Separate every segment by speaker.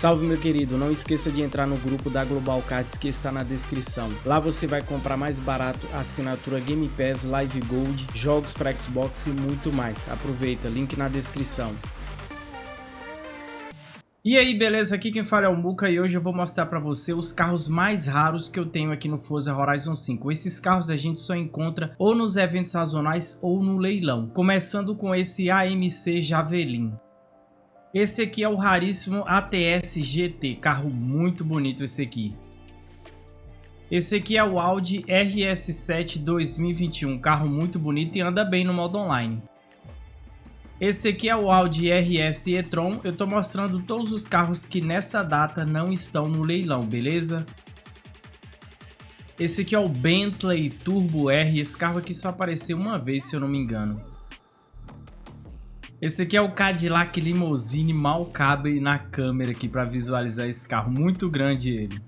Speaker 1: Salve meu querido, não esqueça de entrar no grupo da Global Cards que está na descrição. Lá você vai comprar mais barato assinatura Game Pass, Live Gold, jogos para Xbox e muito mais. Aproveita, link na descrição. E aí, beleza? Aqui quem fala é o Muka e hoje eu vou mostrar para você os carros mais raros que eu tenho aqui no Forza Horizon 5. Esses carros a gente só encontra ou nos eventos sazonais ou no leilão. Começando com esse AMC Javelin. Esse aqui é o raríssimo ATS GT, carro muito bonito esse aqui. Esse aqui é o Audi RS7 2021, carro muito bonito e anda bem no modo online. Esse aqui é o Audi RS e-tron, eu estou mostrando todos os carros que nessa data não estão no leilão, beleza? Esse aqui é o Bentley Turbo R, esse carro aqui só apareceu uma vez se eu não me engano. Esse aqui é o Cadillac Limousine, mal cabe na câmera aqui para visualizar esse carro, muito grande ele.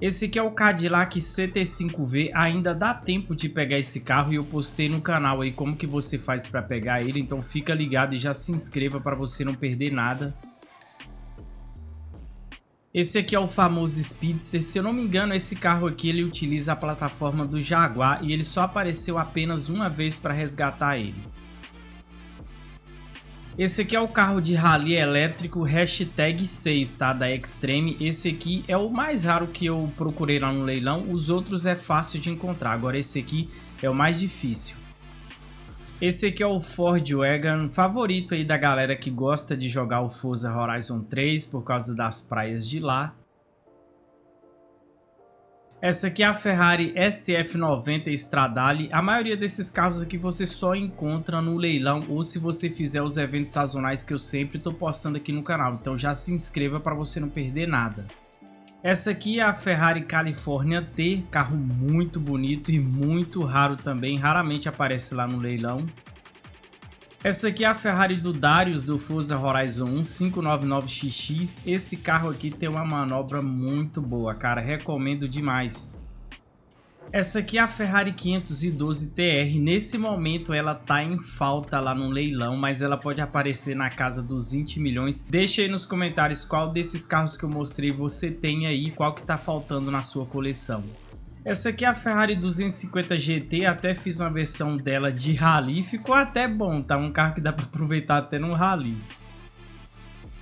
Speaker 1: Esse aqui é o Cadillac CT5V, ainda dá tempo de pegar esse carro e eu postei no canal aí como que você faz para pegar ele, então fica ligado e já se inscreva para você não perder nada. Esse aqui é o famoso Speedster, se eu não me engano esse carro aqui ele utiliza a plataforma do Jaguar e ele só apareceu apenas uma vez para resgatar ele. Esse aqui é o carro de rally elétrico hashtag 6, tá? Da Extreme. Esse aqui é o mais raro que eu procurei lá no leilão. Os outros é fácil de encontrar. Agora esse aqui é o mais difícil. Esse aqui é o Ford Wagon, favorito aí da galera que gosta de jogar o Forza Horizon 3 por causa das praias de lá. Essa aqui é a Ferrari SF90 Stradale. A maioria desses carros aqui você só encontra no leilão ou se você fizer os eventos sazonais que eu sempre estou postando aqui no canal. Então já se inscreva para você não perder nada. Essa aqui é a Ferrari California T, carro muito bonito e muito raro também, raramente aparece lá no leilão. Essa aqui é a Ferrari do Darius do Forza Horizon 1 599XX. Esse carro aqui tem uma manobra muito boa, cara. Recomendo demais. Essa aqui é a Ferrari 512 TR. Nesse momento ela tá em falta lá no leilão, mas ela pode aparecer na casa dos 20 milhões. Deixa aí nos comentários qual desses carros que eu mostrei você tem aí, qual que tá faltando na sua coleção. Essa aqui é a Ferrari 250 GT, até fiz uma versão dela de rally, ficou até bom, tá? Um carro que dá para aproveitar até no rally.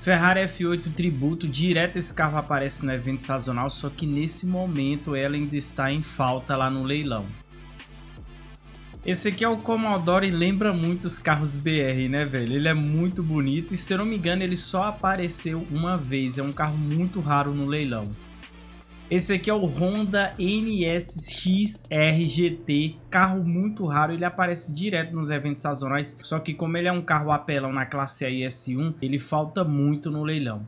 Speaker 1: Ferrari F8 Tributo, direto esse carro aparece no evento sazonal, só que nesse momento ela ainda está em falta lá no leilão. Esse aqui é o Commodore e lembra muito os carros BR, né, velho? Ele é muito bonito e, se eu não me engano, ele só apareceu uma vez. É um carro muito raro no leilão. Esse aqui é o Honda NSX RGT, carro muito raro, ele aparece direto nos eventos sazonais, só que como ele é um carro apelão na classe A S1, ele falta muito no leilão.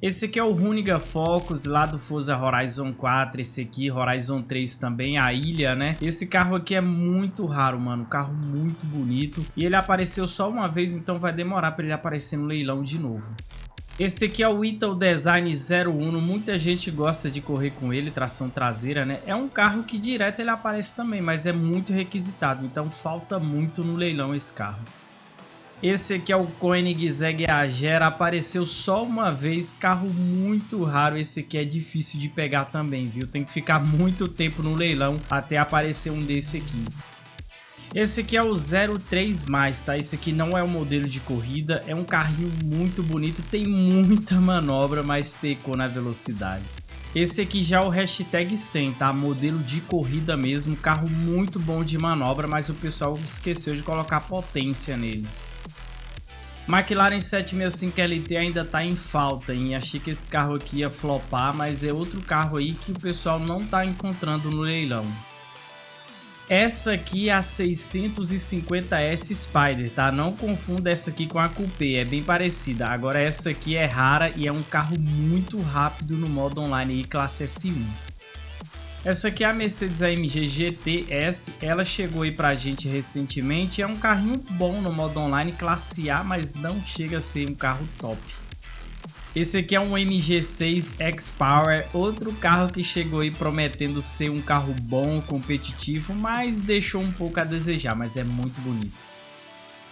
Speaker 1: Esse aqui é o Runiga Focus lá do Forza Horizon 4, esse aqui, Horizon 3 também, a ilha, né? Esse carro aqui é muito raro, mano, carro muito bonito. E ele apareceu só uma vez, então vai demorar para ele aparecer no leilão de novo. Esse aqui é o Ital Design 01, muita gente gosta de correr com ele, tração traseira, né? É um carro que direto ele aparece também, mas é muito requisitado, então falta muito no leilão esse carro. Esse aqui é o Koenigsegg Agera, apareceu só uma vez, carro muito raro, esse aqui é difícil de pegar também, viu? Tem que ficar muito tempo no leilão até aparecer um desse aqui. Esse aqui é o 03+, tá? Esse aqui não é um modelo de corrida, é um carrinho muito bonito, tem muita manobra, mas pecou na velocidade. Esse aqui já é o hashtag 100, tá? Modelo de corrida mesmo, carro muito bom de manobra, mas o pessoal esqueceu de colocar potência nele. McLaren 765 LT ainda tá em falta, hein? Achei que esse carro aqui ia flopar, mas é outro carro aí que o pessoal não tá encontrando no leilão. Essa aqui é a 650S Spider, tá? Não confunda essa aqui com a Coupé, é bem parecida. Agora essa aqui é rara e é um carro muito rápido no modo online e classe S1. Essa aqui é a Mercedes AMG GTS, ela chegou aí pra gente recentemente, é um carrinho bom no modo online, classe A, mas não chega a ser um carro top. Esse aqui é um MG6 X-Power, outro carro que chegou aí prometendo ser um carro bom, competitivo, mas deixou um pouco a desejar, mas é muito bonito.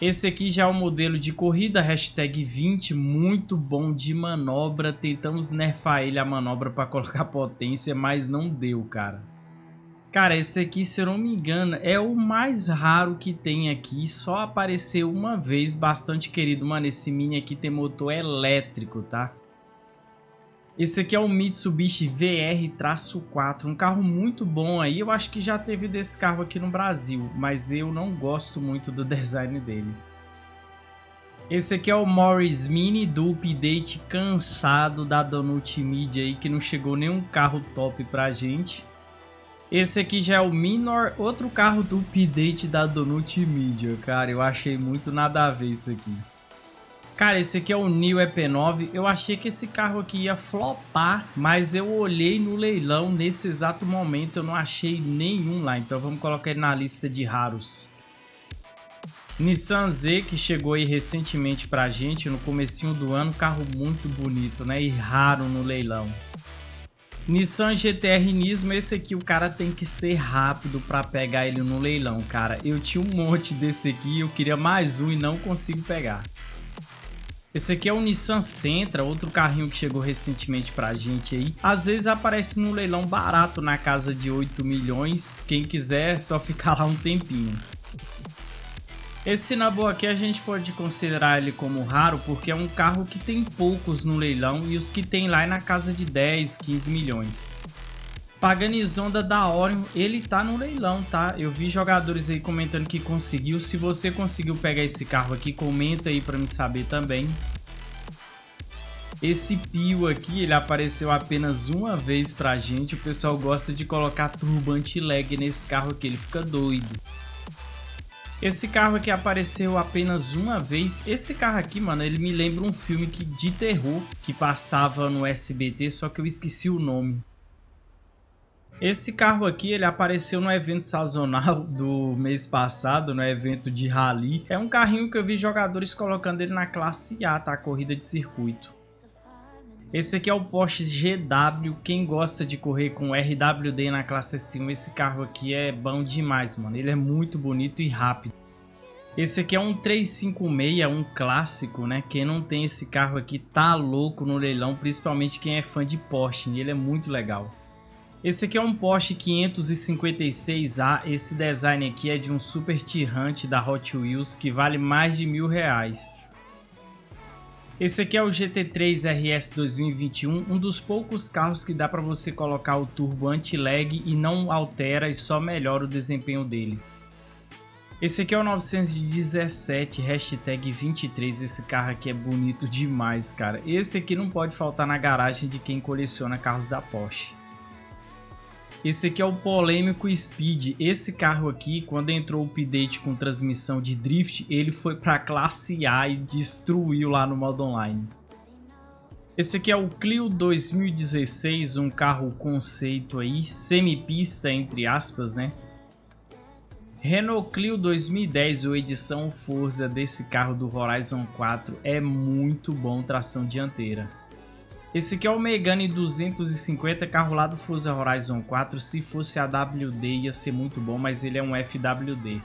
Speaker 1: Esse aqui já é o modelo de corrida, hashtag 20, muito bom de manobra. Tentamos nerfar ele a manobra para colocar potência, mas não deu, cara. Cara, esse aqui, se eu não me engano, é o mais raro que tem aqui. Só apareceu uma vez, bastante querido. Mano, esse Mini aqui tem motor elétrico, tá? Esse aqui é o Mitsubishi VR-4, um carro muito bom aí. Eu acho que já teve desse carro aqui no Brasil, mas eu não gosto muito do design dele. Esse aqui é o Morris Mini do update cansado da Donut Media aí, que não chegou nenhum carro top pra gente. Esse aqui já é o Minor, outro carro do update da Donut Media, cara. Eu achei muito nada a ver isso aqui. Cara, esse aqui é o New EP9. Eu achei que esse carro aqui ia flopar, mas eu olhei no leilão nesse exato momento, eu não achei nenhum lá. Então vamos colocar ele na lista de raros. Nissan Z, que chegou aí recentemente pra gente, no comecinho do ano. Carro muito bonito, né? E raro no leilão. Nissan GTR Nismo, esse aqui o cara tem que ser rápido para pegar ele no leilão, cara. Eu tinha um monte desse aqui, eu queria mais um e não consigo pegar. Esse aqui é o Nissan Sentra, outro carrinho que chegou recentemente pra gente aí. Às vezes aparece no leilão barato na casa de 8 milhões. Quem quiser é só ficar lá um tempinho. Esse Nabu aqui a gente pode considerar ele como raro porque é um carro que tem poucos no leilão e os que tem lá é na casa de 10, 15 milhões. Paganizonda da Orion, ele tá no leilão, tá? Eu vi jogadores aí comentando que conseguiu. Se você conseguiu pegar esse carro aqui, comenta aí pra me saber também. Esse Pio aqui, ele apareceu apenas uma vez pra gente. O pessoal gosta de colocar turbante lag nesse carro aqui, ele fica doido. Esse carro aqui apareceu apenas uma vez. Esse carro aqui, mano, ele me lembra um filme que, de terror que passava no SBT, só que eu esqueci o nome. Esse carro aqui, ele apareceu no evento sazonal do mês passado, no evento de rally. É um carrinho que eu vi jogadores colocando ele na classe A, tá? Corrida de circuito. Esse aqui é o Porsche GW. Quem gosta de correr com RWD na classe S1, esse carro aqui é bom demais, mano. Ele é muito bonito e rápido. Esse aqui é um 356, um clássico, né? Quem não tem esse carro aqui tá louco no leilão, principalmente quem é fã de Porsche. Ele é muito legal. Esse aqui é um Porsche 556A, esse design aqui é de um super tirante da Hot Wheels que vale mais de mil reais. Esse aqui é o GT3 RS 2021, um dos poucos carros que dá para você colocar o turbo anti-lag e não altera e só melhora o desempenho dele. Esse aqui é o 917 hashtag 23, esse carro aqui é bonito demais, cara. Esse aqui não pode faltar na garagem de quem coleciona carros da Porsche. Esse aqui é o polêmico Speed. Esse carro aqui, quando entrou o update com transmissão de drift, ele foi para classe A e destruiu lá no modo online. Esse aqui é o Clio 2016, um carro conceito aí, semi-pista entre aspas, né? Renault Clio 2010, ou edição Forza desse carro do Horizon 4, é muito bom tração dianteira. Esse aqui é o Megane 250, carro lá do Forza Horizon 4. Se fosse a WD ia ser muito bom, mas ele é um FWD.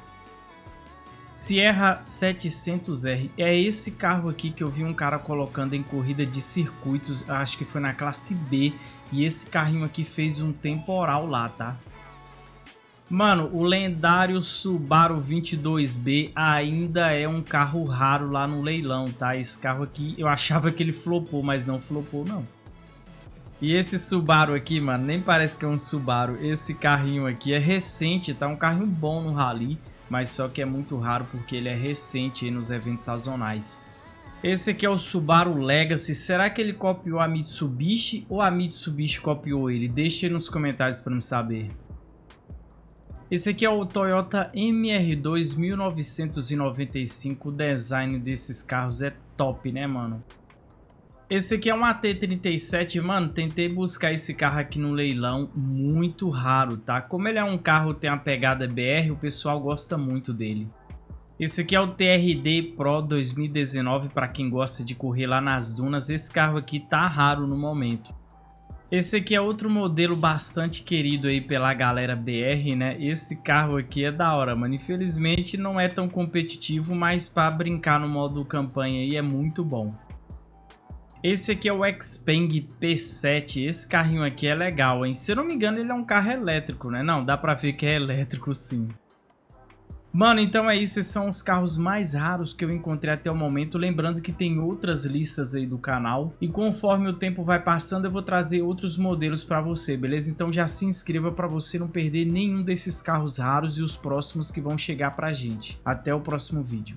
Speaker 1: Sierra 700R. É esse carro aqui que eu vi um cara colocando em corrida de circuitos, acho que foi na classe B. E esse carrinho aqui fez um temporal lá, tá? Mano, o lendário Subaru 22B ainda é um carro raro lá no leilão, tá? Esse carro aqui, eu achava que ele flopou, mas não flopou, não. E esse Subaru aqui, mano, nem parece que é um Subaru. Esse carrinho aqui é recente, tá? Um carrinho bom no Rally, mas só que é muito raro porque ele é recente nos eventos sazonais. Esse aqui é o Subaru Legacy. Será que ele copiou a Mitsubishi ou a Mitsubishi copiou ele? Deixe nos comentários para me saber. Esse aqui é o Toyota MR2 1995. O design desses carros é top, né, mano? Esse aqui é um AT37, mano, tentei buscar esse carro aqui no leilão, muito raro, tá? Como ele é um carro tem a pegada BR, o pessoal gosta muito dele. Esse aqui é o TRD Pro 2019, para quem gosta de correr lá nas dunas, esse carro aqui tá raro no momento. Esse aqui é outro modelo bastante querido aí pela galera BR, né? Esse carro aqui é da hora, mano. Infelizmente não é tão competitivo, mas para brincar no modo campanha aí é muito bom. Esse aqui é o Xpeng P7. Esse carrinho aqui é legal, hein? Se eu não me engano, ele é um carro elétrico, né? Não, dá pra ver que é elétrico sim. Mano, então é isso, esses são os carros mais raros que eu encontrei até o momento, lembrando que tem outras listas aí do canal, e conforme o tempo vai passando eu vou trazer outros modelos para você, beleza? Então já se inscreva para você não perder nenhum desses carros raros e os próximos que vão chegar pra gente. Até o próximo vídeo.